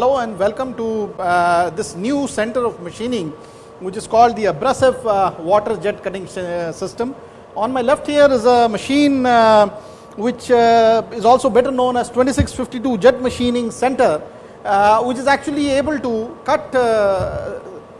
hello and welcome to uh, this new center of machining which is called the abrasive uh, water jet cutting uh, system. On my left here is a machine uh, which uh, is also better known as 2652 jet machining center uh, which is actually able to cut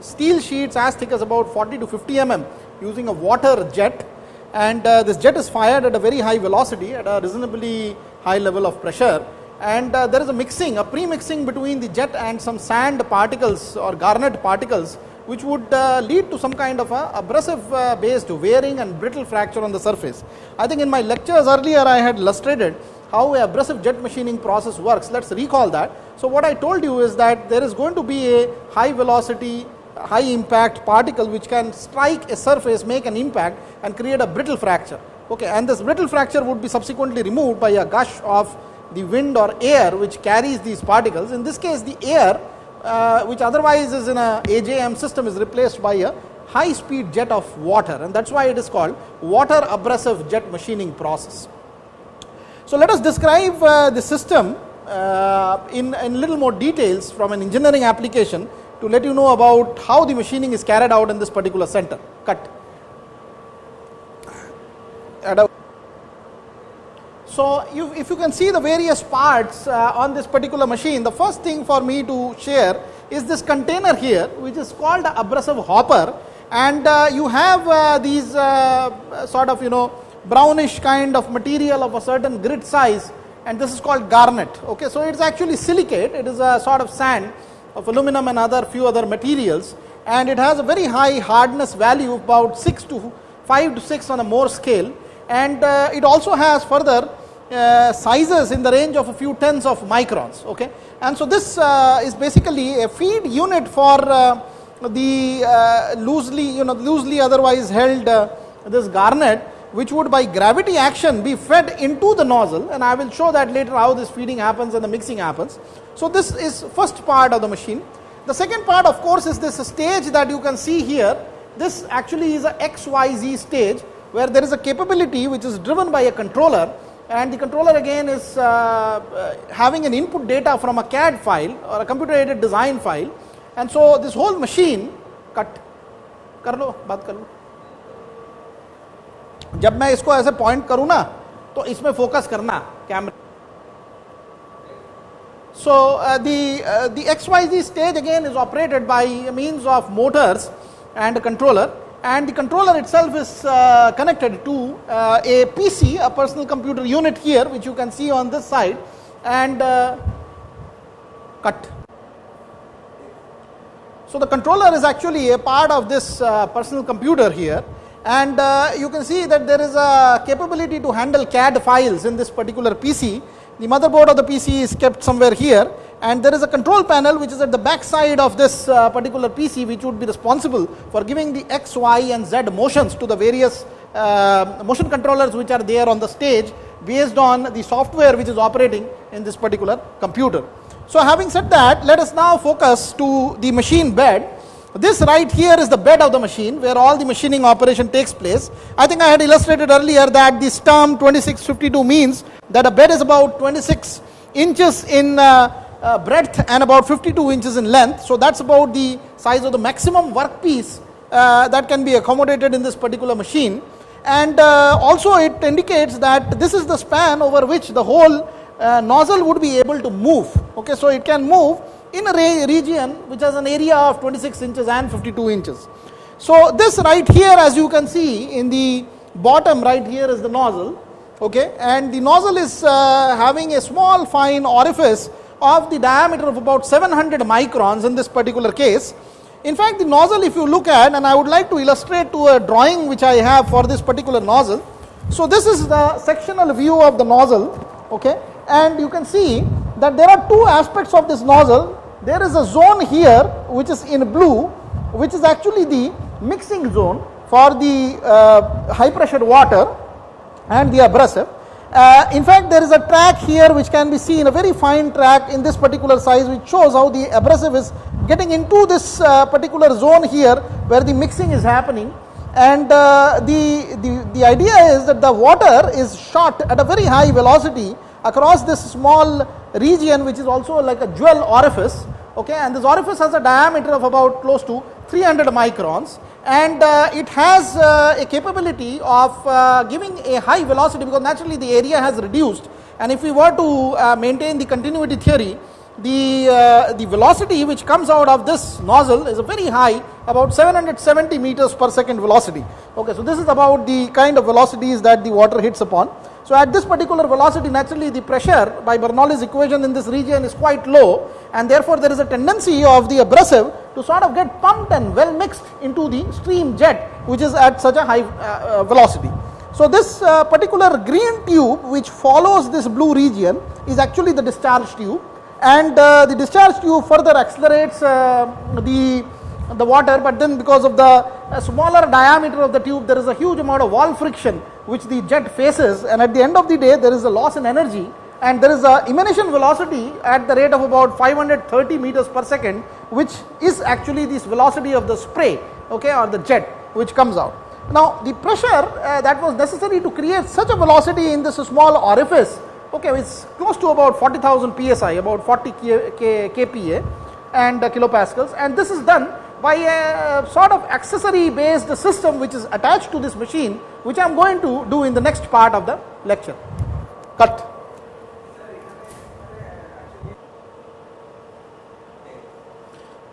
steel sheets as thick as about 40 to 50 mm using a water jet and this jet is fired at a very high velocity at a reasonably high level of pressure and uh, there is a mixing, a pre-mixing between the jet and some sand particles or garnet particles which would uh, lead to some kind of a abrasive uh, based wearing and brittle fracture on the surface. I think in my lectures earlier I had illustrated how a abrasive jet machining process works. Let us recall that. So what I told you is that there is going to be a high velocity high impact particle which can strike a surface, make an impact and create a brittle fracture. Okay, and this brittle fracture would be subsequently removed by a gush of the wind or air which carries these particles. In this case, the air uh, which otherwise is in a AJM system is replaced by a high speed jet of water and that is why it is called water abrasive jet machining process. So, let us describe uh, the system uh, in, in little more details from an engineering application to let you know about how the machining is carried out in this particular center. Cut. So, you, if you can see the various parts uh, on this particular machine, the first thing for me to share is this container here which is called abrasive hopper. And uh, you have uh, these uh, sort of you know brownish kind of material of a certain grit size and this is called garnet. Okay, so it is actually silicate, it is a sort of sand of aluminum and other few other materials. And it has a very high hardness value about 6 to 5 to 6 on a Mohs scale. And uh, it also has further uh, sizes in the range of a few tens of microns. Okay? And so, this uh, is basically a feed unit for uh, the uh, loosely you know loosely otherwise held uh, this garnet which would by gravity action be fed into the nozzle and I will show that later how this feeding happens and the mixing happens. So, this is first part of the machine. The second part of course is this stage that you can see here. This actually is a XYZ stage where there is a capability which is driven by a controller and the controller again is uh, uh, having an input data from a CAD file or a computer aided design file and so this whole machine cut कर लो बात कर लो जब मैं इसको ऐसे point करूं ना तो इसमें फोकस करना camera so uh, the uh, the xyz stage again is operated by means of motors and a controller and the controller itself is uh, connected to uh, a PC, a personal computer unit here which you can see on this side and uh, cut. So, the controller is actually a part of this uh, personal computer here and uh, you can see that there is a capability to handle CAD files in this particular PC. The motherboard of the PC is kept somewhere here and there is a control panel which is at the back side of this uh, particular PC which would be responsible for giving the X, Y and Z motions to the various uh, motion controllers which are there on the stage based on the software which is operating in this particular computer. So, having said that let us now focus to the machine bed. This right here is the bed of the machine where all the machining operation takes place. I think I had illustrated earlier that this term 2652 means that a bed is about 26 inches in uh, uh, breadth and about 52 inches in length. So, that is about the size of the maximum workpiece uh, that can be accommodated in this particular machine. And uh, also it indicates that this is the span over which the whole uh, nozzle would be able to move. Okay, so, it can move in a region which has an area of 26 inches and 52 inches. So, this right here as you can see in the bottom right here is the nozzle okay, and the nozzle is uh, having a small fine orifice of the diameter of about 700 microns in this particular case. In fact, the nozzle if you look at and I would like to illustrate to a drawing which I have for this particular nozzle. So, this is the sectional view of the nozzle okay, and you can see that there are two aspects of this nozzle. There is a zone here which is in blue which is actually the mixing zone for the uh, high pressure water and the abrasive uh, in fact, there is a track here which can be seen, a very fine track in this particular size which shows how the abrasive is getting into this uh, particular zone here where the mixing is happening. And uh, the, the, the idea is that the water is shot at a very high velocity across this small region which is also like a jewel orifice okay? And this orifice has a diameter of about close to 300 microns and uh, it has uh, a capability of uh, giving a high velocity because naturally the area has reduced. And if we were to uh, maintain the continuity theory the, uh, the velocity which comes out of this nozzle is a very high about 770 meters per second velocity. Okay so this is about the kind of velocities that the water hits upon so at this particular velocity naturally the pressure by Bernoulli's equation in this region is quite low and therefore there is a tendency of the abrasive to sort of get pumped and well mixed into the stream jet which is at such a high uh, uh, velocity. So this uh, particular green tube which follows this blue region is actually the discharge tube and uh, the discharge tube further accelerates uh, the the water but then because of the uh, smaller diameter of the tube there is a huge amount of wall friction which the jet faces and at the end of the day there is a loss in energy and there is a emanation velocity at the rate of about 530 meters per second which is actually this velocity of the spray okay or the jet which comes out. Now the pressure uh, that was necessary to create such a velocity in this small orifice okay is close to about 40000 psi about 40 K, K, kpa and uh, kilopascals and this is done by a sort of accessory based system which is attached to this machine which I am going to do in the next part of the lecture. Cut.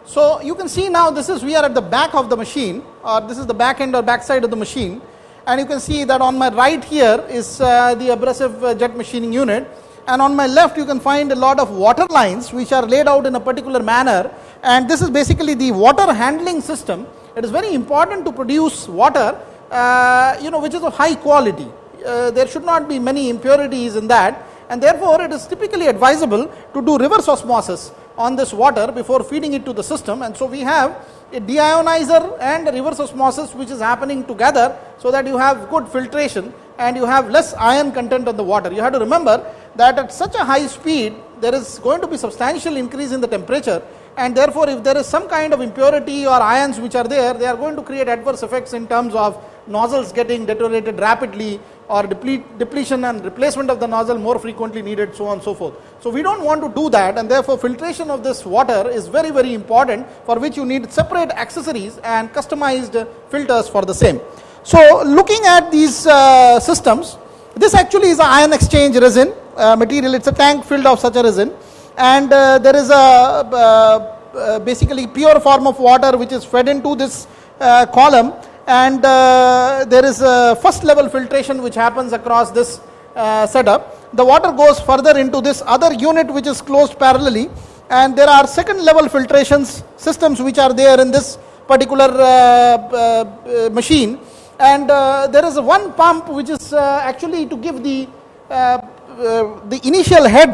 So you can see now this is we are at the back of the machine or this is the back end or back side of the machine and you can see that on my right here is uh, the abrasive uh, jet machining unit and on my left you can find a lot of water lines which are laid out in a particular manner and this is basically the water handling system. It is very important to produce water uh, you know which is of high quality. Uh, there should not be many impurities in that and therefore it is typically advisable to do reverse osmosis on this water before feeding it to the system and so we have a deionizer and a reverse osmosis which is happening together so that you have good filtration and you have less iron content on the water. You have to remember that at such a high speed there is going to be substantial increase in the temperature and therefore if there is some kind of impurity or ions which are there they are going to create adverse effects in terms of nozzles getting deteriorated rapidly or deplete, depletion and replacement of the nozzle more frequently needed so on and so forth. So we don't want to do that and therefore filtration of this water is very very important for which you need separate accessories and customized filters for the same. So looking at these uh, systems this actually is an ion exchange resin Uh, material. It's a tank filled of such a resin. And uh, there is a uh, uh, basically pure form of water which is fed into this uh, column. And uh, there is a first level filtration which happens across this uh, setup. The water goes further into this other unit which is closed parallelly. And there are second level filtrations systems which are there in this particular machine. And there is one pump which is actually to give the the initial head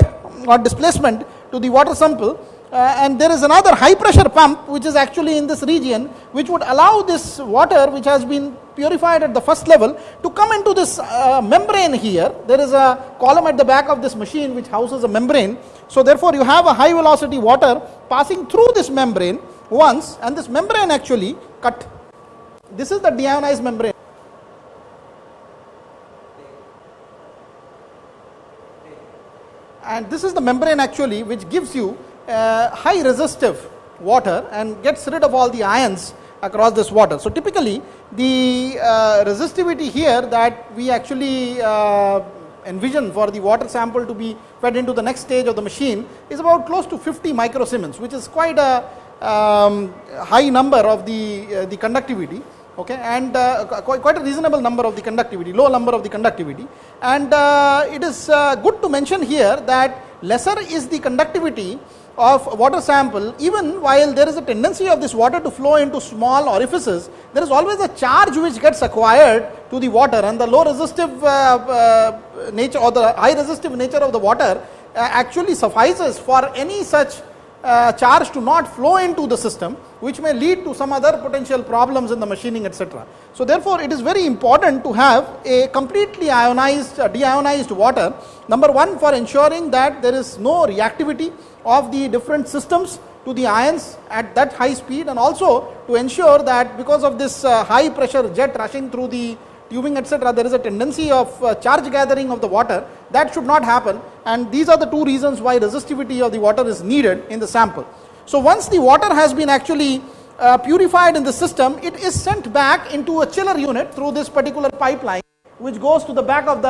or displacement to the water sample uh, and there is another high pressure pump which is actually in this region which would allow this water which has been purified at the first level to come into this uh, membrane here. There is a column at the back of this machine which houses a membrane. So therefore you have a high velocity water passing through this membrane once and this membrane actually cut. This is the deionized membrane. And this is the membrane actually which gives you uh, high resistive water and gets rid of all the ions across this water. So typically the uh, resistivity here that we actually uh, envision for the water sample to be fed into the next stage of the machine is about close to 50 microsiemens which is quite a um, high number of the, uh, the conductivity okay and uh, quite, a reasonable number of the conductivity low number of the conductivity. And uh, it is uh, good to mention here that lesser is the conductivity of water sample. Even while there is a tendency of this water to flow into small orifices there is always a charge which gets acquired to the water. And the low resistive uh, uh, nature or the high resistive nature of the water uh, actually suffices for any such charge to not flow into the system which may lead to some other potential problems in the machining etc. So therefore it is very important to have a completely ionized uh, deionized water number one for ensuring that there is no reactivity of the different systems to the ions at that high speed and also to ensure that because of this uh, high pressure jet rushing through the tubing etc., there is a tendency of uh, charge gathering of the water that should not happen and these are the two reasons why resistivity of the water is needed in the sample. So, once the water has been actually uh, purified in the system, it is sent back into a chiller unit through this particular pipeline which goes to the back of the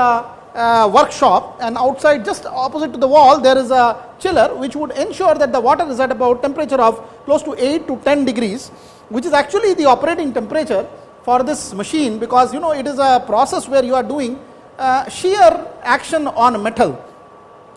uh, workshop. And outside just opposite to the wall there is a chiller which would ensure that the water is at about temperature of close to 8 to 10 degrees which is actually the operating temperature for this machine. Because you know it is a process where you are doing uh, shear action on metal.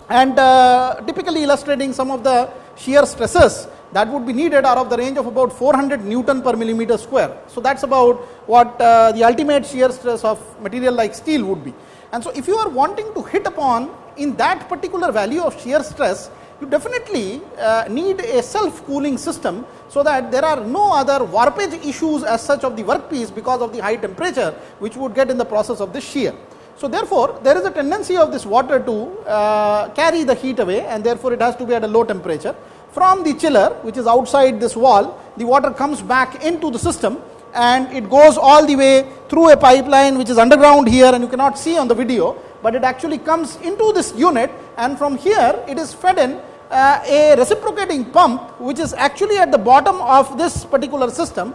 And uh, typically illustrating some of the shear stresses that would be needed are of the range of about 400 Newton per millimeter square. So, that is about what uh, the ultimate shear stress of material like steel would be. And so, if you are wanting to hit upon in that particular value of shear stress, you definitely uh, need a self cooling system, so that there are no other warpage issues as such of the workpiece because of the high temperature which would get in the process of the shear. So, therefore, there is a tendency of this water to uh, carry the heat away and therefore, it has to be at a low temperature. From the chiller which is outside this wall, the water comes back into the system and it goes all the way through a pipeline which is underground here and you cannot see on the video, but it actually comes into this unit and from here it is fed in uh, a reciprocating pump which is actually at the bottom of this particular system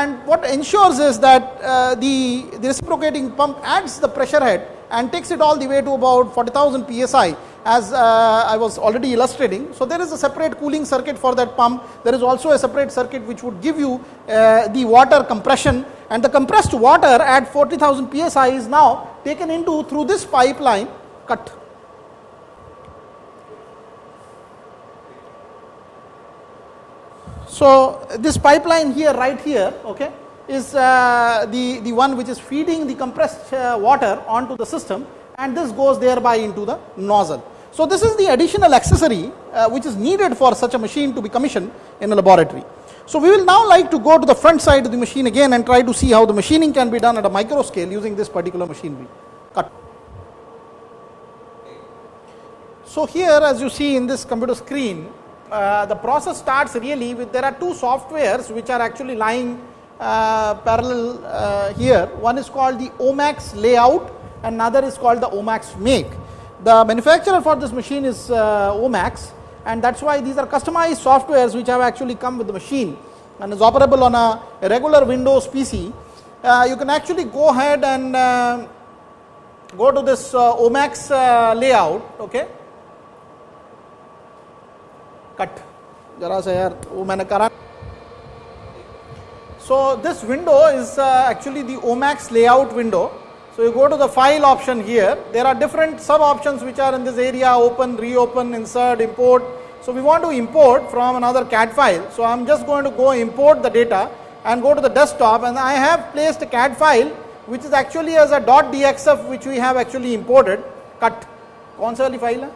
and what ensures is that uh, the, the reciprocating pump adds the pressure head and takes it all the way to about 40,000 psi as uh, I was already illustrating. So, there is a separate cooling circuit for that pump. There is also a separate circuit which would give you uh, the water compression and the compressed water at 40,000 psi is now taken into through this pipeline cut. So, this pipeline here right here okay, is uh, the, the one which is feeding the compressed uh, water onto the system and this goes thereby into the nozzle. So, this is the additional accessory uh, which is needed for such a machine to be commissioned in a laboratory. So, we will now like to go to the front side of the machine again and try to see how the machining can be done at a micro scale using this particular machinery. Cut. So, here as you see in this computer screen, uh, the process starts really with there are two softwares which are actually lying uh, parallel uh, here. One is called the OMAX layout, another is called the OMAX make. The manufacturer for this machine is uh, OMAX and that is why these are customized softwares which have actually come with the machine and is operable on a, regular Windows PC. Uh, you can actually go ahead and go to this OMAX layout, okay cut. जरा सा यार वो मैंने करा so this window is uh, actually the omax layout window. So you go to the file option here. There are different sub options which are in this area open reopen insert import. So we want to import from another CAD file. So i'm just going to go import the data and go to the desktop. And i have placed a CAD file which is actually as a .dxf which we have actually imported. Cut. कौन सा file है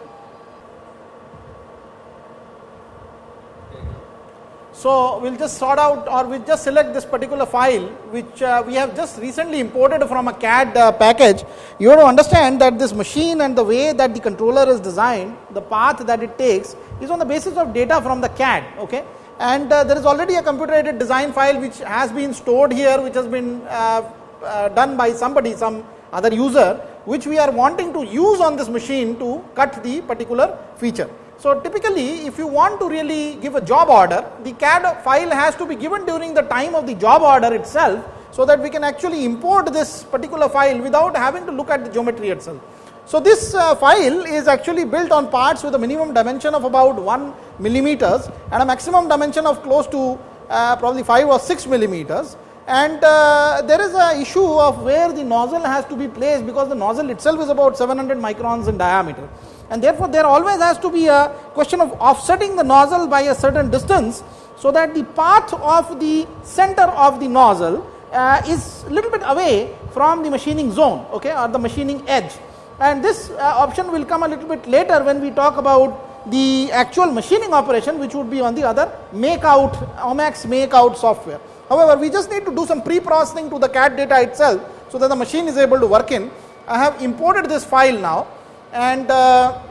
So, we will just sort out or we will just select this particular file which uh, we have just recently imported from a CAD uh, package. You have to understand that this machine and the way that the controller is designed, the path that it takes is on the basis of data from the CAD. Okay? And uh, there is already a computer aided design file which has been stored here which has been uh, uh, done by somebody, some other user which we are wanting to use on this machine to cut the particular feature. So, typically if you want to really give a job order, the CAD file has to be given during the time of the job order itself, so that we can actually import this particular file without having to look at the geometry itself. So, this uh, file is actually built on parts with a minimum dimension of about 1 millimeters and a maximum dimension of close to uh, probably 5 or 6 millimeters and uh, there is a issue of where the nozzle has to be placed because the nozzle itself is about 700 microns in diameter and therefore there always has to be a question of offsetting the nozzle by a certain distance so that the path of the center of the nozzle uh, is little bit away from the machining zone okay or the machining edge and this uh, option will come a little bit later when we talk about the actual machining operation which would be on the other make out OMAX make out software. However, we just need to do some pre-processing to the CAD data itself so that the machine is able to work in. I have imported this file now and uh,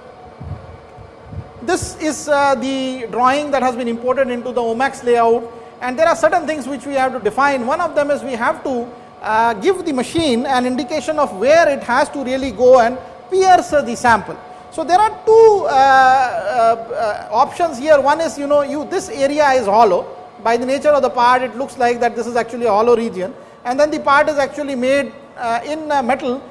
this is uh, the drawing that has been imported into the OMAX layout and there are certain things which we have to define. One of them is we have to uh, give the machine an indication of where it has to really go and pierce uh, the sample. So there are two uh, uh, options here. One is you know you this area is hollow by the nature of the part it looks like that this is actually a hollow region and then the part is actually made uh, in metal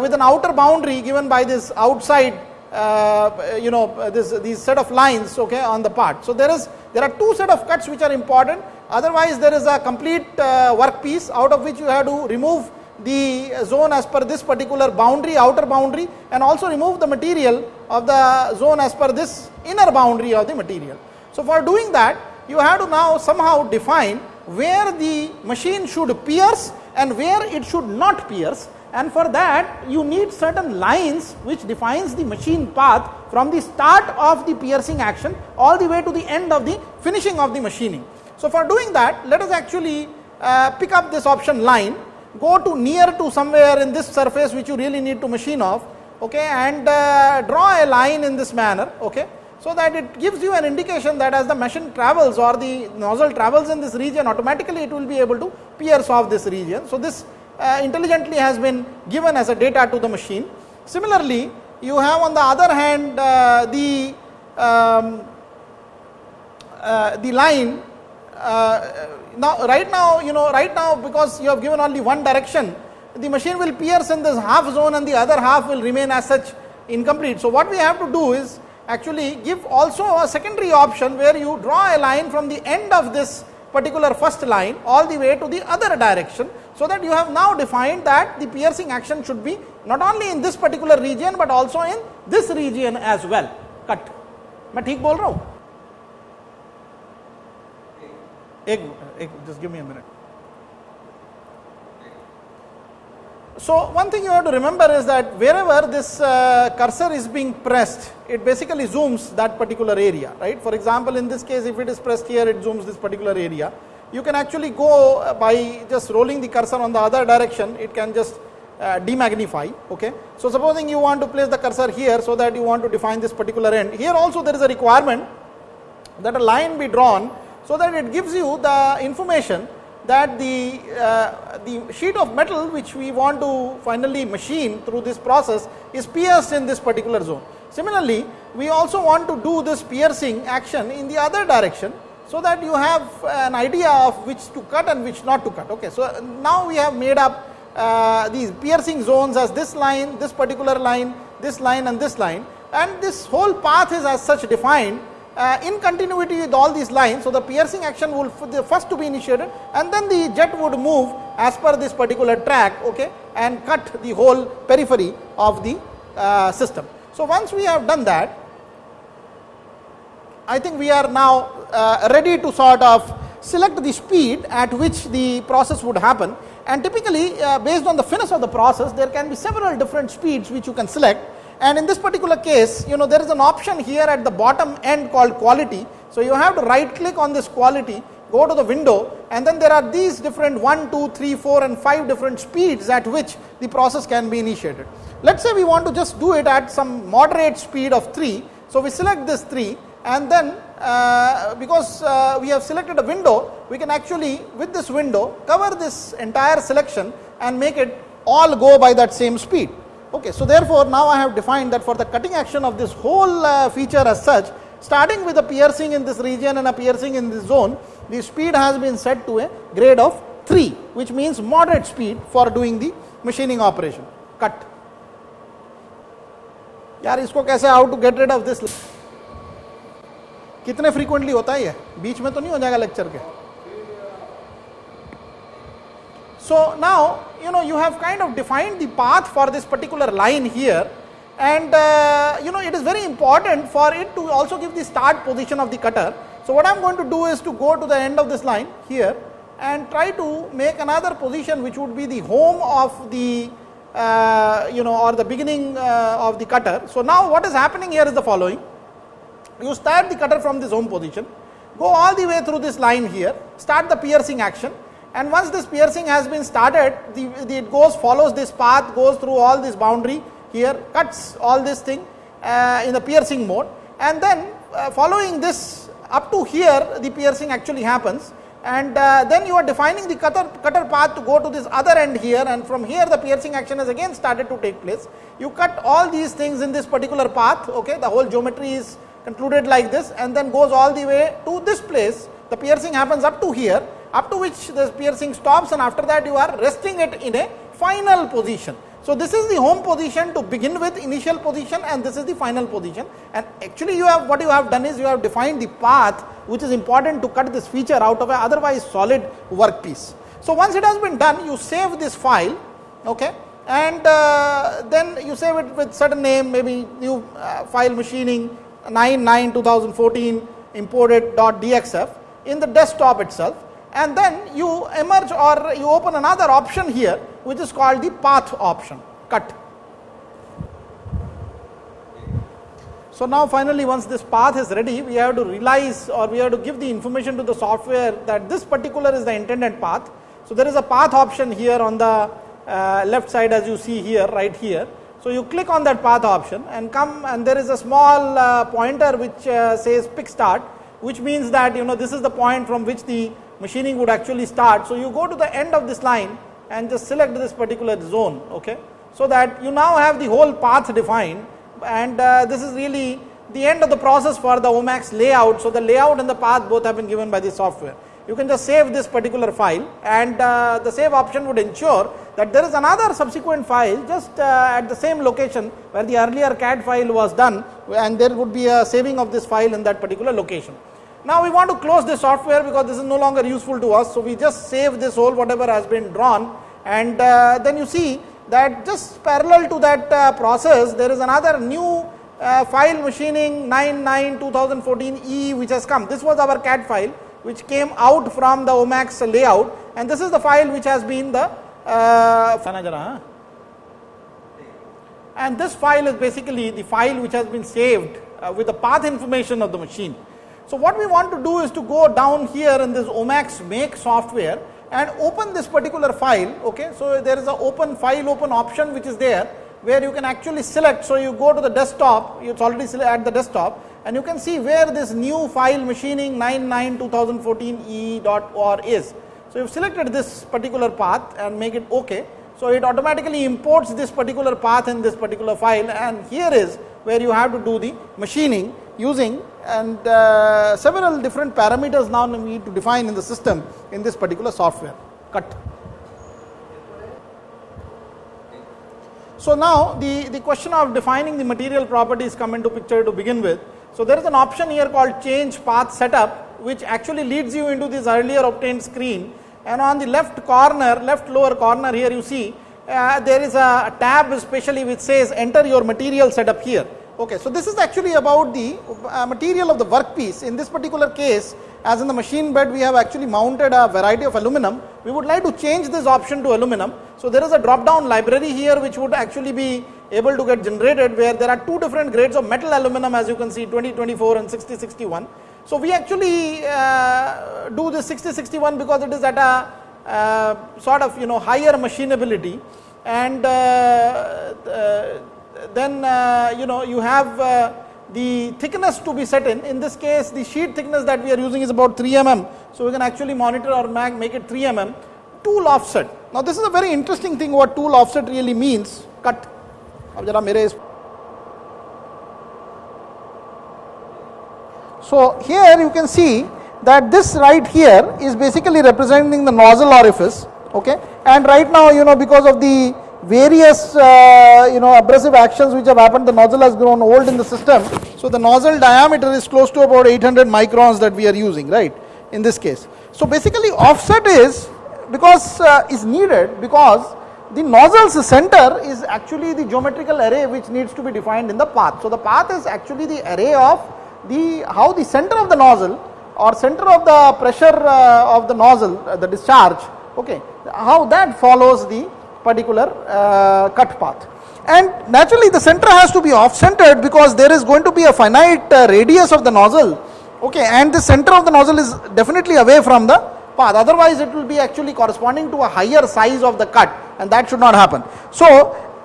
with an outer boundary given by this outside uh, you know this these set of lines okay on the part. So there is there are two set of cuts which are important otherwise there is a complete uh, workpiece out of which you have to remove the zone as per this particular boundary outer boundary and also remove the material of the zone as per this inner boundary of the material. So for doing that you have to now somehow define where the machine should pierce and where it should not pierce and for that you need certain lines which defines the machine path from the start of the piercing action all the way to the end of the finishing of the machining. So for doing that let us actually uh, pick up this option line go to near to somewhere in this surface which you really need to machine off okay and uh, draw a line in this manner okay so that it gives you an indication that as the machine travels or the nozzle travels in this region automatically it will be able to pierce off this region so this uh, intelligently has been given as a data to the machine. Similarly, you have on the other hand uh, the um, uh, the line uh, now right now you know right now because you have given only one direction the machine will pierce in this half zone and the other half will remain as such incomplete. So, what we have to do is actually give also a secondary option where you draw a line from the end of this particular first line all the way to the other direction so that you have now defined that the piercing action should be not only in this particular region but also in this region as well cut मैं ठीक बोल रहा हूं एक एक just give me a minute so one thing you have to remember is that wherever this uh, cursor is being pressed it basically zooms that particular area right for example in this case if it is pressed here it zooms this particular area you can actually go uh, by just rolling the cursor on the other direction it can just uh, demagnify okay? So supposing you want to place the cursor here so that you want to define this particular end. Here also there is a requirement that a line be drawn so that it gives you the information that the uh, the sheet of metal which we want to finally machine through this process is pierced in this particular zone. Similarly we also want to do this piercing action in the other direction so that you have an idea of which to cut and which not to cut. Okay, so now we have made up uh, these piercing zones as this line, this particular line, this line and this line and this whole path is as such defined uh, in continuity with all these lines. So, the piercing action will the first to be initiated and then the jet would move as per this particular track okay, and cut the whole periphery of the uh, system. So, once we have done that I think we are now uh, ready to sort of select the speed at which the process would happen and typically uh, based on the finish of the process there can be several different speeds which you can select and in this particular case you know there is an option here at the bottom end called quality. So, you have to right click on this quality go to the window and then there are these different 1, 2, 3, 4 and 5 different speeds at which the process can be initiated. Let us say we want to just do it at some moderate speed of 3. So, we select this 3 and then uh, because uh, we have selected a window, we can actually with this window cover this entire selection and make it all go by that same speed. Okay, so therefore, now I have defined that for the cutting action of this whole uh, feature as such, starting with a piercing in this region and a piercing in this zone, the speed has been set to a grade of 3, which means moderate speed for doing the machining operation. Cut. Yaar, isko kaise how to get rid of this? कितने frequently होता है ये बीच में तो नहीं हो जाएगा lecture के so now you know you have kind of defined the path for this particular line here and uh, you know it is very important for it to also give the start position of the cutter so what i'm going to do is to go to the end of this line here and try to make another position which would be the home of the uh, you know or the beginning uh, of the cutter so now what is happening here is the following you start the cutter from this home position, go all the way through this line here, start the piercing action and once this piercing has been started, the, the, it goes follows this path, goes through all this boundary here, cuts all this thing uh, in the piercing mode and then uh, following this up to here the piercing actually happens and uh, then you are defining the cutter, cutter path to go to this other end here and from here the piercing action has again started to take place. You cut all these things in this particular path, okay, the whole geometry is concluded like this and then goes all the way to this place. The piercing happens up to here, up to which the piercing stops and after that you are resting it in a final position. So, this is the home position to begin with initial position and this is the final position and actually you have what you have done is you have defined the path which is important to cut this feature out of a otherwise solid workpiece. So, once it has been done you save this file okay, and uh, then you save it with certain name maybe new uh, file machining 99 2014 imported .dxf in the desktop itself and then you emerge or you open another option here which is called the path option cut. So, now finally once this path is ready we have to realize or we have to give the information to the software that this particular is the intended path. So, there is a path option here on the uh, left side as you see here right here. So, you click on that path option and come and there is a small uh, pointer which uh, says pick start which means that you know this is the point from which the machining would actually start. So, you go to the end of this line and just select this particular zone okay. So, that you now have the whole path defined and uh, this is really the end of the process for the OMAX layout. So, the layout and the path both have been given by the software. You can just save this particular file and uh, the save option would ensure that there is another subsequent file just uh, at the same location where the earlier CAD file was done and there would be a saving of this file in that particular location. Now we want to close this software because this is no longer useful to us. So we just save this whole whatever has been drawn and uh, then you see that just parallel to that uh, process there is another new uh, file machining 99 2014 E which has come. This was our CAD file which came out from the OMAX layout and this is the file which has been the uh, and this file is basically the file which has been saved uh, with the path information of the machine. So, what we want to do is to go down here in this OMAX make software and open this particular file. Okay. So, there is a open file open option which is there where you can actually select. So, you go to the desktop, it's already at the desktop and you can see where this new file machining 99 2014 e.or is. So, you have selected this particular path and make it OK. So, it automatically imports this particular path in this particular file and here is where you have to do the machining using and uh, several different parameters now we need to define in the system in this particular software cut. So, now the, the question of defining the material properties come into picture to begin with. So, there is an option here called change path setup which actually leads you into this earlier obtained screen and on the left corner left lower corner here you see uh, there is a tab especially which says enter your material setup here Okay, so this is actually about the uh, material of the workpiece. In this particular case, as in the machine bed, we have actually mounted a variety of aluminum. We would like to change this option to aluminum. So there is a drop down library here which would actually be able to get generated where there are two different grades of metal aluminum as you can see 2024 and 6061. So we actually uh, do this 6061 because it is at a uh, sort of you know higher machinability and uh, uh, then uh, you know you have uh, the thickness to be set in. In this case, the sheet thickness that we are using is about 3 mm. So, we can actually monitor or make it 3 mm. Tool offset. Now, this is a very interesting thing what tool offset really means. Cut. So, here you can see that this right here is basically representing the nozzle orifice okay and right now you know because of the various uh, you know abrasive actions which have happened the nozzle has grown old in the system. So the nozzle diameter is close to about 800 microns that we are using right in this case. So basically offset is because uh, is needed because the nozzle's center is actually the geometrical array which needs to be defined in the path. So the path is actually the array of the how the center of the nozzle or center of the pressure uh, of the nozzle uh, the discharge okay how that follows the particular uh, cut path. And naturally the center has to be off centered because there is going to be a finite uh, radius of the nozzle okay and the center of the nozzle is definitely away from the path otherwise it will be actually corresponding to a higher size of the cut and that should not happen. So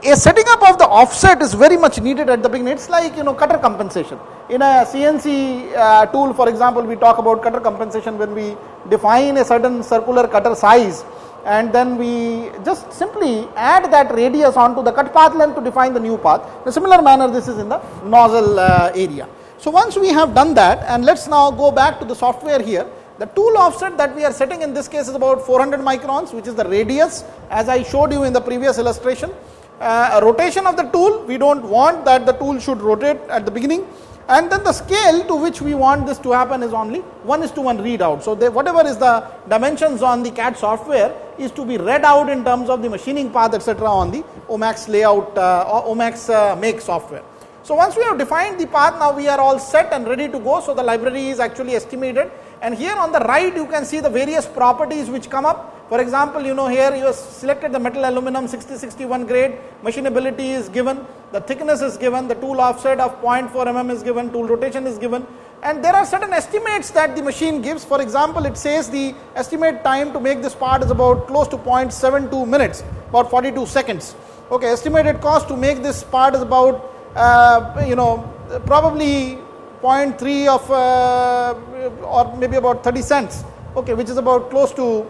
a setting up of the offset is very much needed at the beginning. It's like you know cutter compensation. In a CNC uh, tool, for example, we talk about cutter compensation when we define a certain circular cutter size and then we just simply add that radius onto the cut path length to define the new path. In a similar manner, this is in the nozzle uh, area. So once we have done that and let us now go back to the software here. The tool offset that we are setting in this case is about 400 microns which is the radius as I showed you in the previous illustration. Uh, rotation of the tool we do not want that the tool should rotate at the beginning and then the scale to which we want this to happen is only 1 is to 1 readout. So, they, whatever is the dimensions on the CAD software is to be read out in terms of the machining path etc., on the OMAX layout uh, or OMAX uh, make software. So, once we have defined the path now we are all set and ready to go. So, the library is actually estimated and here on the right you can see the various properties which come up. For example, you know here you have selected the metal aluminum 6061 grade, machinability is given, the thickness is given, the tool offset of 0.4 mm is given, tool rotation is given and there are certain estimates that the machine gives. For example, it says the estimate time to make this part is about close to 0.72 minutes, about 42 seconds. Okay, estimated cost to make this part is about uh, you know probably 0.3 of uh, or maybe about 30 cents okay which is about close to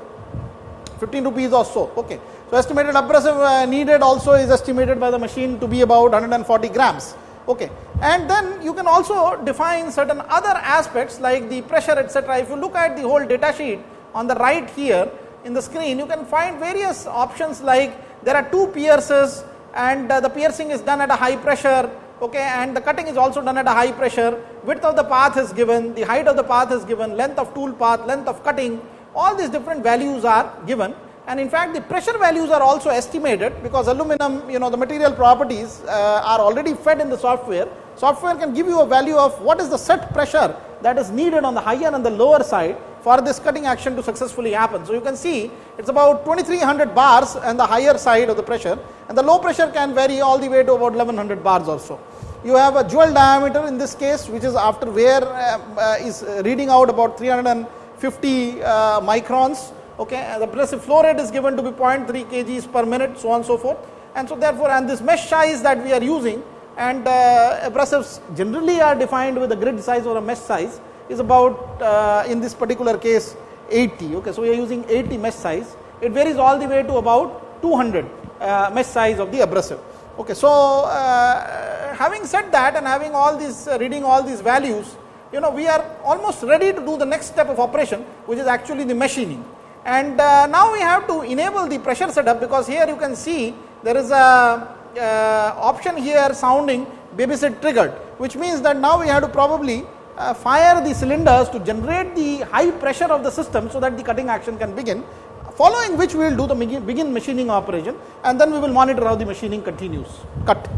15 rupees or so okay so estimated abrasive uh, needed also is estimated by the machine to be about 140 grams okay. And then you can also define certain other aspects like the pressure etc if you look at the whole data sheet on the right here in the screen you can find various options like there are two pierces and uh, the piercing is done at a high pressure okay and the cutting is also done at a high pressure. Width of the path is given the height of the path is given length of tool path length of cutting. All these different values are given and in fact the pressure values are also estimated because aluminum you know the material properties uh, are already fed in the software. Software can give you a value of what is the set pressure that is needed on the higher and the lower side for this cutting action to successfully happen. So, you can see it is about 2300 bars and the higher side of the pressure. And the low pressure can vary all the way to about 1100 bars or so. You have a jewel diameter in this case which is after wear uh, uh, is reading out about 350 uh, microns okay the abrasive flow rate is given to be 0.3 kgs per minute so on and so forth. And so therefore and this mesh size that we are using and uh, abrasives generally are defined with a grit size or a mesh size is about uh, in this particular case 80 okay so we are using 80 mesh size. It varies all the way to about 200 uh, mesh size of the abrasive. Okay, so uh, having said that and having all these uh, reading all these values, you know we are almost ready to do the next step of operation which is actually the machining. And uh, now we have to enable the pressure setup because here you can see there is a uh, option here sounding babysit triggered which means that now we have to probably uh, fire the cylinders to generate the high pressure of the system so that the cutting action can begin following which we will do the begin machining operation and then we will monitor how the machining continues cut.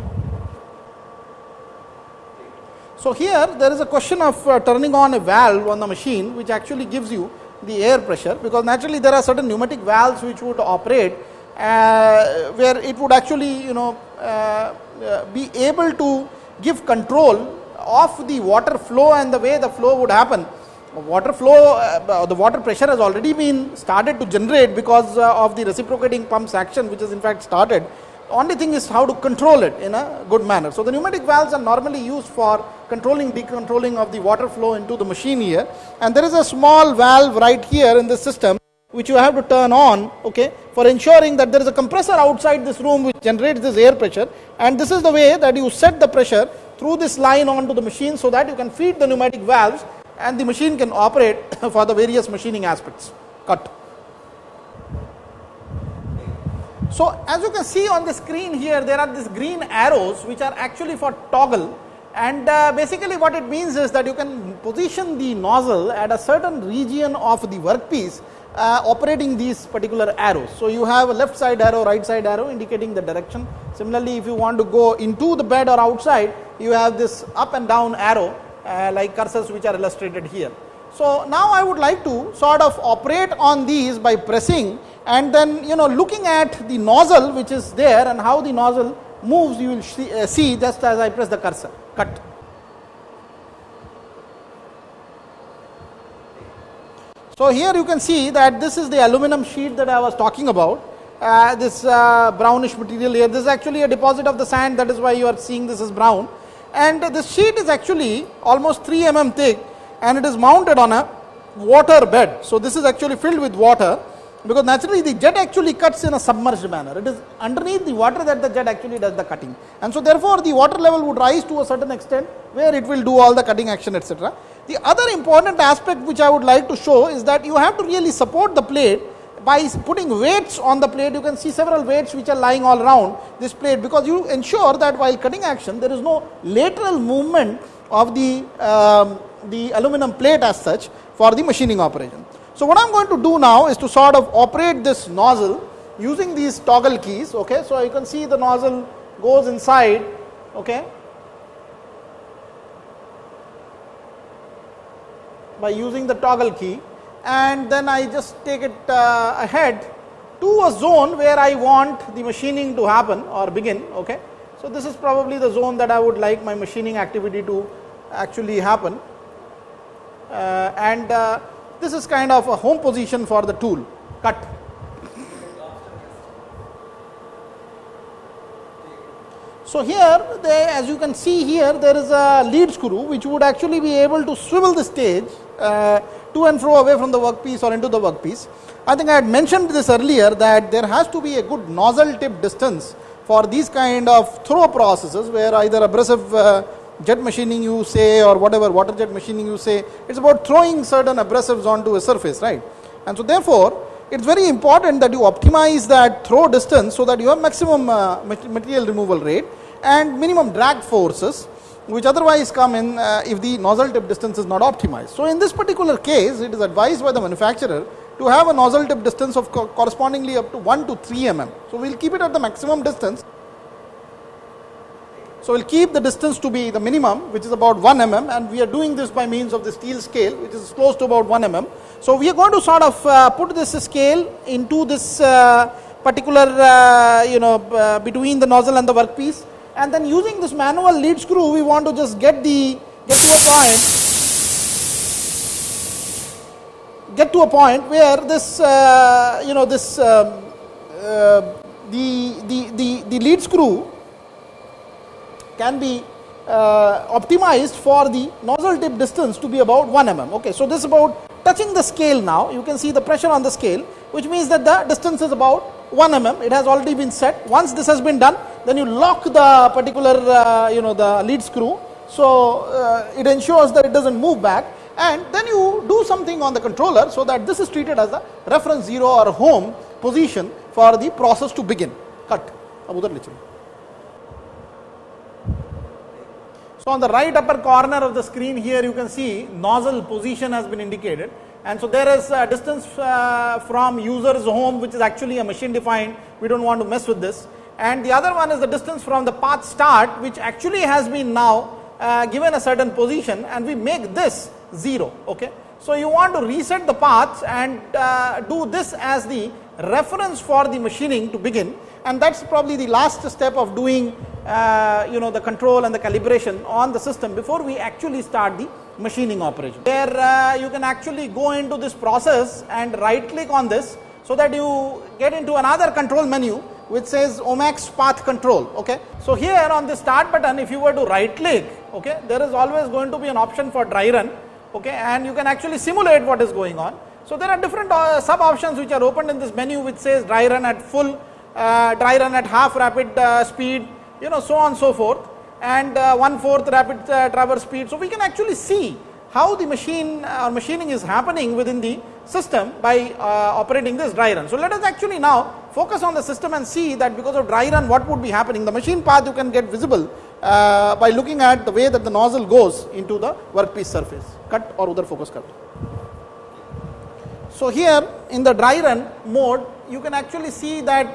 So, here there is a question of uh, turning on a valve on the machine which actually gives you the air pressure because naturally there are certain pneumatic valves which would operate uh, where it would actually you know uh, uh be able to give control of the water flow and the way the flow would happen water flow, uh, the water pressure has already been started to generate because uh, of the reciprocating pumps action which has in fact started. Only thing is how to control it in a good manner. So, the pneumatic valves are normally used for controlling decontrolling of the water flow into the machine here and there is a small valve right here in the system which you have to turn on okay for ensuring that there is a compressor outside this room which generates this air pressure and this is the way that you set the pressure through this line onto the machine so that you can feed the pneumatic valves and the machine can operate for the various machining aspects cut. So, as you can see on the screen here there are these green arrows which are actually for toggle and uh, basically what it means is that you can position the nozzle at a certain region of the workpiece uh, operating these particular arrows. So, you have a left side arrow, right side arrow indicating the direction. Similarly, if you want to go into the bed or outside, you have this up and down arrow uh, like cursors which are illustrated here. So, now I would like to sort of operate on these by pressing and then you know looking at the nozzle which is there and how the nozzle moves you will see, uh, see just as I press the cursor cut. So, here you can see that this is the aluminum sheet that I was talking about uh, this uh, brownish material here. This is actually a deposit of the sand that is why you are seeing this is brown. And this sheet is actually almost 3 mm thick and it is mounted on a water bed. So, this is actually filled with water because naturally the jet actually cuts in a submerged manner. It is underneath the water that the jet actually does the cutting. And so, therefore, the water level would rise to a certain extent where it will do all the cutting action etc. The other important aspect which I would like to show is that you have to really support the plate by putting weights on the plate you can see several weights which are lying all around this plate because you ensure that while cutting action there is no lateral movement of the um, the aluminum plate as such for the machining operation. So, what I am going to do now is to sort of operate this nozzle using these toggle keys. Okay. So, you can see the nozzle goes inside okay, by using the toggle key and then I just take it uh, ahead to a zone where I want the machining to happen or begin. Okay. So, this is probably the zone that I would like my machining activity to actually happen and uh, this is kind of a home position for the tool cut. So, here they, as you can see here there is a lead screw which would actually be able to swivel the stage uh, to and fro away from the workpiece or into the workpiece. I think I had mentioned this earlier that there has to be a good nozzle tip distance for these kind of throw processes where either abrasive uh, jet machining you say or whatever water jet machining you say, it is about throwing certain abrasives onto a surface, right. And so therefore, it is very important that you optimize that throw distance so that you have maximum uh, material removal rate and minimum drag forces which otherwise come in uh, if the nozzle tip distance is not optimized. So, in this particular case it is advised by the manufacturer to have a nozzle tip distance of co correspondingly up to 1 to 3 mm. So, we will keep it at the maximum distance so, we will keep the distance to be the minimum which is about 1 mm and we are doing this by means of the steel scale which is close to about 1 mm. So, we are going to sort of uh, put this scale into this uh, particular uh, you know uh, between the nozzle and the workpiece and then using this manual lead screw we want to just get the get to a point get to a point where this uh, you know this um, uh, the, the, the, the lead screw can be uh, optimized for the nozzle tip distance to be about 1 mm. Okay. So, this is about touching the scale now you can see the pressure on the scale which means that the distance is about 1 mm it has already been set once this has been done then you lock the particular uh, you know the lead screw. So, uh, it ensures that it does not move back and then you do something on the controller so that this is treated as a reference 0 or home position for the process to begin cut. So, on the right upper corner of the screen here you can see nozzle position has been indicated. And so there is a distance uh, from user's home which is actually a machine defined. We do not want to mess with this. And the other one is the distance from the path start which actually has been now uh, given a certain position. And we make this 0 okay. So, you want to reset the paths and uh, do this as the reference for the machining to begin and that is probably the last step of doing uh, you know the control and the calibration on the system before we actually start the machining operation. Where uh, you can actually go into this process and right click on this so that you get into another control menu which says OMAX path control. Okay. So, here on the start button if you were to right click okay, there is always going to be an option for dry run okay, and you can actually simulate what is going on. So, there are different uh, sub options which are opened in this menu which says dry run at full, uh, dry run at half rapid uh, speed, you know so on so forth and uh, one fourth rapid uh, traverse speed. So, we can actually see how the machine or machining is happening within the system by uh, operating this dry run. So, let us actually now focus on the system and see that because of dry run what would be happening. The machine path you can get visible uh, by looking at the way that the nozzle goes into the workpiece surface. Cut or other focus cut. So, here in the dry run mode you can actually see that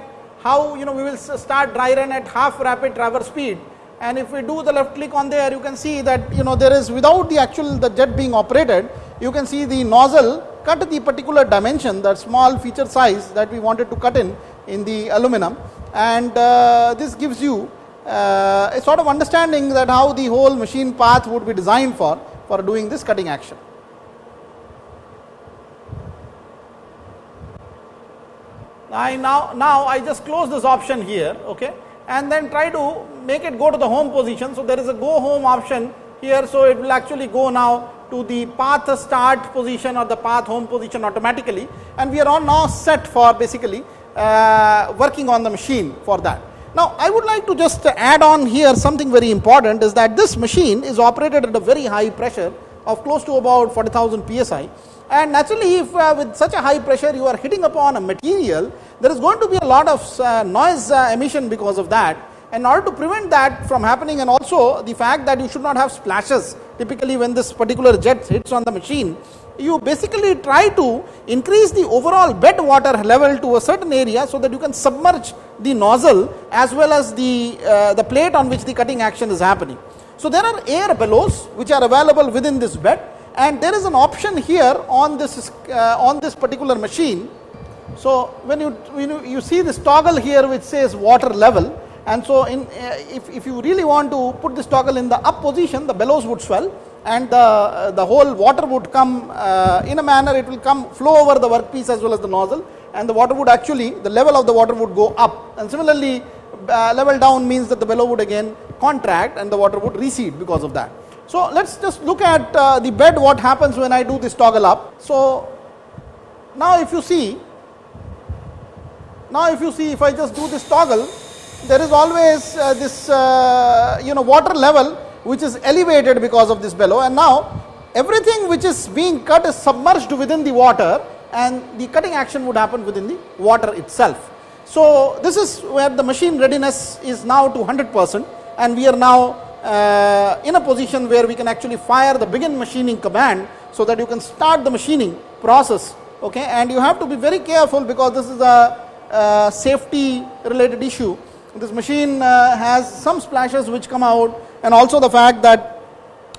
how you know we will start dry run at half rapid traverse speed and if we do the left click on there you can see that you know there is without the actual the jet being operated you can see the nozzle cut the particular dimension that small feature size that we wanted to cut in in the aluminum and uh, this gives you uh, a sort of understanding that how the whole machine path would be designed for for doing this cutting action. I now, now I just close this option here, okay, and then try to make it go to the home position. So, there is a go home option here. So, it will actually go now to the path start position or the path home position automatically and we are all now set for basically uh, working on the machine for that. Now, I would like to just add on here something very important is that this machine is operated at a very high pressure of close to about 40,000 psi and naturally if uh, with such a high pressure you are hitting upon a material there is going to be a lot of uh, noise uh, emission because of that. In order to prevent that from happening and also the fact that you should not have splashes typically when this particular jet hits on the machine you basically try to increase the overall bed water level to a certain area so that you can submerge the nozzle as well as the uh, the plate on which the cutting action is happening. So there are air bellows which are available within this bed and there is an option here on this uh, on this particular machine so when you, when you you see this toggle here which says water level and so in uh, if, if you really want to put this toggle in the up position the bellows would swell and the, uh, the whole water would come uh, in a manner it will come flow over the workpiece as well as the nozzle and the water would actually the level of the water would go up and similarly uh, level down means that the bellow would again contract and the water would recede because of that. So, let us just look at uh, the bed what happens when I do this toggle up. So, now if you see now if you see if I just do this toggle there is always uh, this uh, you know water level which is elevated because of this bellow and now everything which is being cut is submerged within the water and the cutting action would happen within the water itself. So, this is where the machine readiness is now to 100 percent and we are now uh, in a position where we can actually fire the begin machining command so that you can start the machining process okay? And you have to be very careful because this is a uh, safety related issue. This machine uh, has some splashes which come out and also the fact that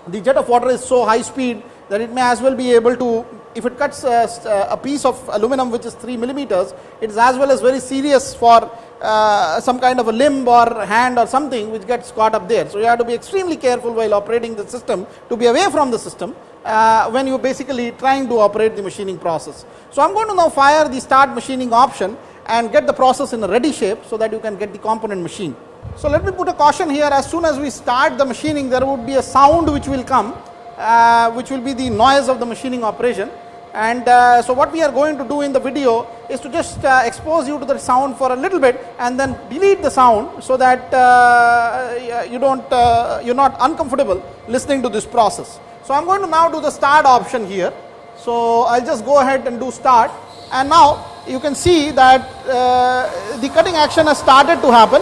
the jet of water is so high speed that it may as well be able to if it cuts a, a piece of aluminum which is 3 millimeters it is as well as very serious for uh, some kind of a limb or hand or something which gets caught up there. So, you have to be extremely careful while operating the system to be away from the system uh, when you are basically trying to operate the machining process. So, I am going to now fire the start machining option and get the process in a ready shape so that you can get the component machine. So, let me put a caution here as soon as we start the machining there would be a sound which will come uh, which will be the noise of the machining operation and uh, so what we are going to do in the video is to just uh, expose you to the sound for a little bit and then delete the sound so that uh, you don't uh, you're not uncomfortable listening to this process. So, I am going to now do the start option here. So, I will just go ahead and do start and now you can see that uh, the cutting action has started to happen.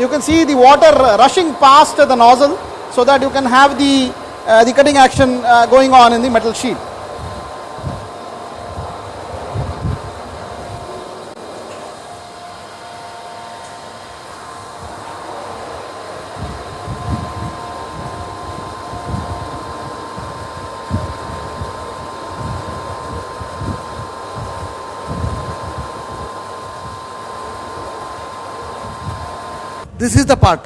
You can see the water rushing past the nozzle so that you can have the, the cutting action uh, going on in the metal sheet. This is the part